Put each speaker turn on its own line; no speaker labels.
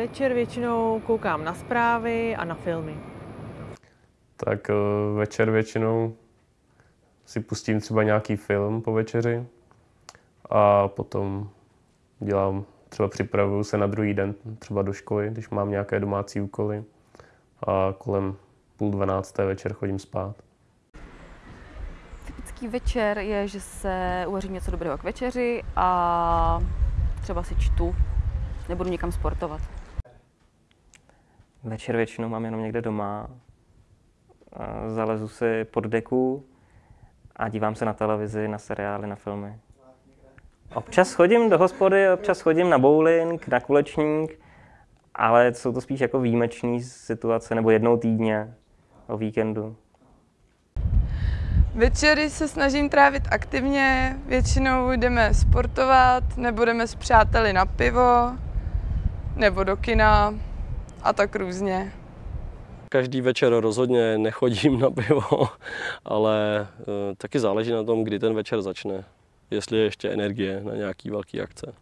Večer většinou koukám na zprávy a na filmy.
Tak eh, večer většinou si pustím třeba nějaký film po večeři a potom dělám, třeba připravuju se na druhý den třeba do školy, když mám nějaké domácí úkoly a kolem půl dvanácté večer chodím spát.
Typický večer je, že se uvařím něco dobrého k večeři a třeba si čtu, nebudu někam sportovat.
Večer většinou mám jenom někde doma. Zalezu si pod deku a dívám se na televizi, na seriály, na filmy. Občas chodím do hospody, občas chodím na bowling, na kulečník, ale jsou to spíš jako výjimečné situace, nebo jednou týdně o víkendu.
Večery se snažím trávit aktivně, většinou jdeme sportovat, nebo jdeme s přáteli na pivo, nebo do kina a tak různě.
Každý večer rozhodně nechodím na pivo, ale eh, taky záleží na tom, kdy ten večer začne. Jestli je ještě energie na nějaký velký akce.